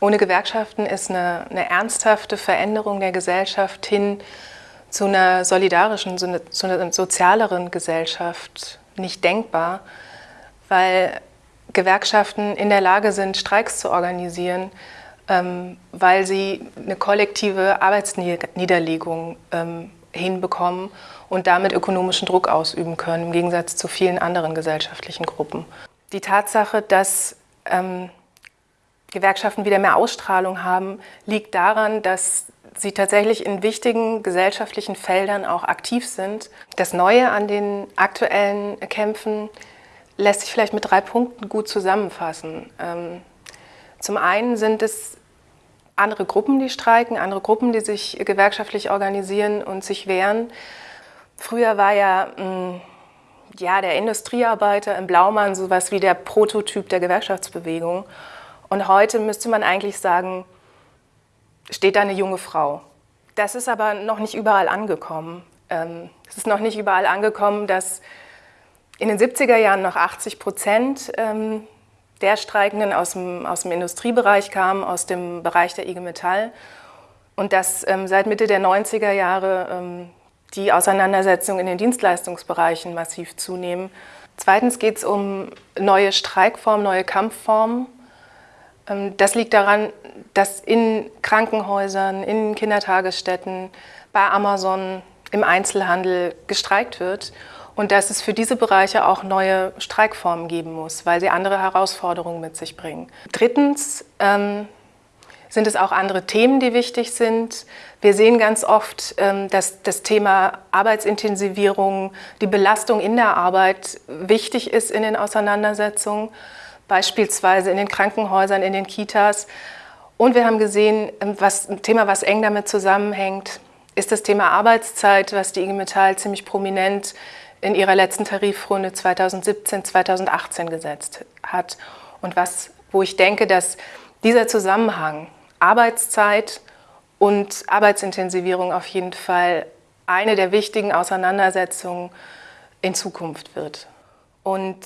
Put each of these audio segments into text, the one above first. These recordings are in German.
ohne Gewerkschaften ist eine, eine, ernsthafte Veränderung der Gesellschaft hin zu einer solidarischen, zu einer, zu einer sozialeren Gesellschaft nicht denkbar, weil Gewerkschaften in der Lage sind, Streiks zu organisieren, ähm, weil sie eine kollektive Arbeitsniederlegung ähm, hinbekommen und damit ökonomischen Druck ausüben können, im Gegensatz zu vielen anderen gesellschaftlichen Gruppen. Die Tatsache, dass ähm, Gewerkschaften wieder mehr Ausstrahlung haben, liegt daran, dass sie tatsächlich in wichtigen gesellschaftlichen Feldern auch aktiv sind. Das Neue an den aktuellen Kämpfen lässt sich vielleicht mit drei Punkten gut zusammenfassen. Ähm, zum einen sind es andere Gruppen, die streiken, andere Gruppen, die sich gewerkschaftlich organisieren und sich wehren. Früher war ja, mm, ja der Industriearbeiter im Blaumann sowas wie der Prototyp der Gewerkschaftsbewegung. Und heute müsste man eigentlich sagen, steht da eine junge Frau. Das ist aber noch nicht überall angekommen. Ähm, es ist noch nicht überall angekommen, dass in den 70er Jahren noch 80 Prozent ähm, der Streikenden aus dem, aus dem Industriebereich kamen, aus dem Bereich der IG Metall. Und dass ähm, seit Mitte der 90er Jahre die Auseinandersetzungen in den Dienstleistungsbereichen massiv zunehmen. Zweitens geht es um neue Streikformen, neue Kampfformen. Ähm, das liegt daran, dass in Krankenhäusern, in Kindertagesstätten, bei Amazon, im Einzelhandel gestreikt wird und dass es für diese Bereiche auch neue Streikformen geben muss, weil sie andere Herausforderungen mit sich bringen. Drittens ähm, sind es auch andere Themen, die wichtig sind. Wir sehen ganz oft, ähm, dass das Thema Arbeitsintensivierung, die Belastung in der Arbeit wichtig ist in den Auseinandersetzungen, beispielsweise in den Krankenhäusern, in den Kitas. Und wir haben gesehen, ähm, was, ein Thema, was eng damit zusammenhängt, ist das Thema Arbeitszeit, was die IG Metall ziemlich prominent in ihrer letzten Tarifrunde 2017, 2018 gesetzt hat. Und was, wo ich denke, dass dieser Zusammenhang Arbeitszeit und Arbeitsintensivierung auf jeden Fall eine der wichtigen Auseinandersetzungen in Zukunft wird. Und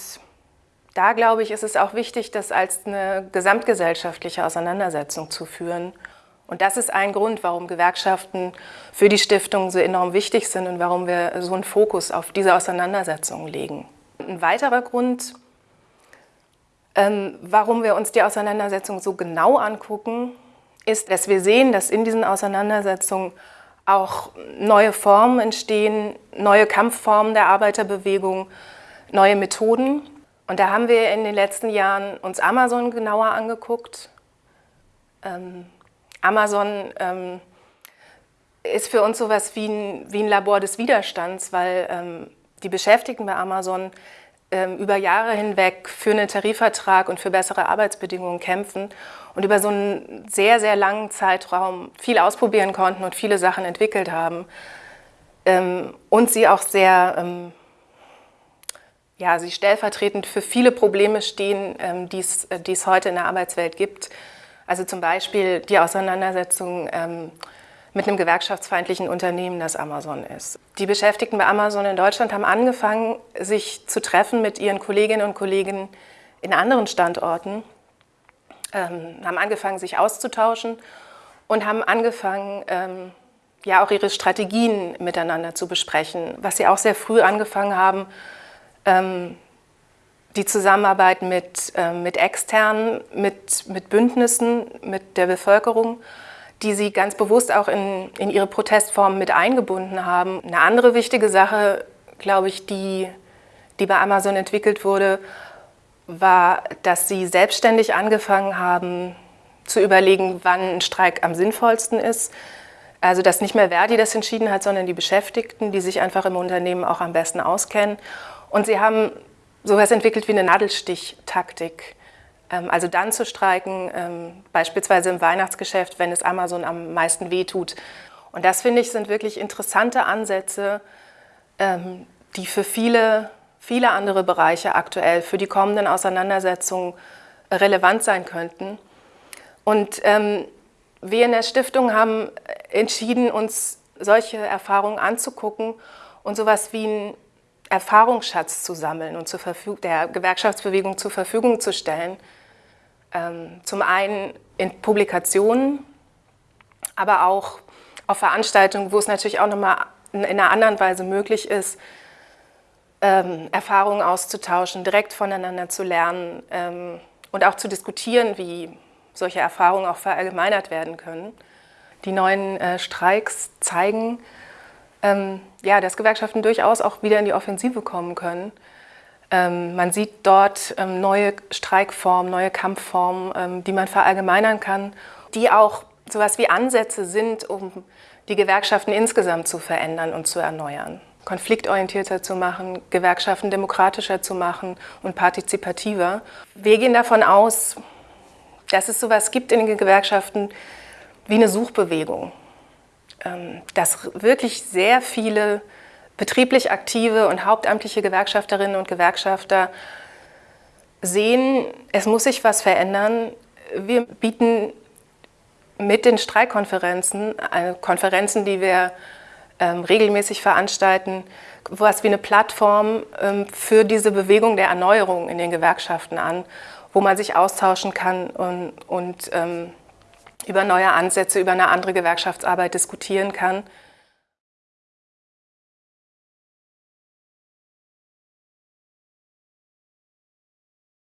da glaube ich, ist es auch wichtig, das als eine gesamtgesellschaftliche Auseinandersetzung zu führen und das ist ein Grund, warum Gewerkschaften für die Stiftung so enorm wichtig sind und warum wir so einen Fokus auf diese Auseinandersetzungen legen. Ein weiterer Grund, ähm, warum wir uns die Auseinandersetzung so genau angucken, ist, dass wir sehen, dass in diesen Auseinandersetzungen auch neue Formen entstehen, neue Kampfformen der Arbeiterbewegung, neue Methoden. Und da haben wir in den letzten Jahren uns Amazon genauer angeguckt. Ähm, Amazon ähm, ist für uns sowas wie ein, wie ein Labor des Widerstands, weil ähm, die Beschäftigten bei Amazon ähm, über Jahre hinweg für einen Tarifvertrag und für bessere Arbeitsbedingungen kämpfen und über so einen sehr, sehr langen Zeitraum viel ausprobieren konnten und viele Sachen entwickelt haben. Ähm, und sie auch sehr, ähm, ja, sie stellvertretend für viele Probleme stehen, ähm, die es heute in der Arbeitswelt gibt. Also zum Beispiel die Auseinandersetzung ähm, mit einem gewerkschaftsfeindlichen Unternehmen, das Amazon ist. Die Beschäftigten bei Amazon in Deutschland haben angefangen, sich zu treffen mit ihren Kolleginnen und Kollegen in anderen Standorten, ähm, haben angefangen, sich auszutauschen und haben angefangen, ähm, ja auch ihre Strategien miteinander zu besprechen, was sie auch sehr früh angefangen haben, ähm, die Zusammenarbeit mit, äh, mit Externen, mit, mit Bündnissen, mit der Bevölkerung, die sie ganz bewusst auch in, in ihre Protestformen mit eingebunden haben. Eine andere wichtige Sache, glaube ich, die, die bei Amazon entwickelt wurde, war, dass sie selbstständig angefangen haben zu überlegen, wann ein Streik am sinnvollsten ist. Also dass nicht mehr Verdi das entschieden hat, sondern die Beschäftigten, die sich einfach im Unternehmen auch am besten auskennen. Und sie haben sowas entwickelt wie eine Nadelstichtaktik. Ähm, also dann zu streiken, ähm, beispielsweise im Weihnachtsgeschäft, wenn es Amazon am meisten wehtut. Und das, finde ich, sind wirklich interessante Ansätze, ähm, die für viele, viele andere Bereiche aktuell, für die kommenden Auseinandersetzungen relevant sein könnten. Und wir in der Stiftung haben entschieden, uns solche Erfahrungen anzugucken und sowas wie ein Erfahrungsschatz zu sammeln und der Gewerkschaftsbewegung zur Verfügung zu stellen. Ähm, zum einen in Publikationen, aber auch auf Veranstaltungen, wo es natürlich auch nochmal in einer anderen Weise möglich ist, ähm, Erfahrungen auszutauschen, direkt voneinander zu lernen ähm, und auch zu diskutieren, wie solche Erfahrungen auch verallgemeinert werden können. Die neuen äh, Streiks zeigen, ähm, ja, dass Gewerkschaften durchaus auch wieder in die Offensive kommen können. Ähm, man sieht dort ähm, neue Streikformen, neue Kampfformen, ähm, die man verallgemeinern kann, die auch sowas wie Ansätze sind, um die Gewerkschaften insgesamt zu verändern und zu erneuern. Konfliktorientierter zu machen, Gewerkschaften demokratischer zu machen und partizipativer. Wir gehen davon aus, dass es sowas gibt in den Gewerkschaften wie eine Suchbewegung. Ähm, dass wirklich sehr viele betrieblich aktive und hauptamtliche Gewerkschafterinnen und Gewerkschafter sehen, es muss sich was verändern. Wir bieten mit den Streikkonferenzen, äh, Konferenzen, die wir ähm, regelmäßig veranstalten, was wie eine Plattform ähm, für diese Bewegung der Erneuerung in den Gewerkschaften an, wo man sich austauschen kann und, und ähm, über neue Ansätze, über eine andere Gewerkschaftsarbeit diskutieren kann.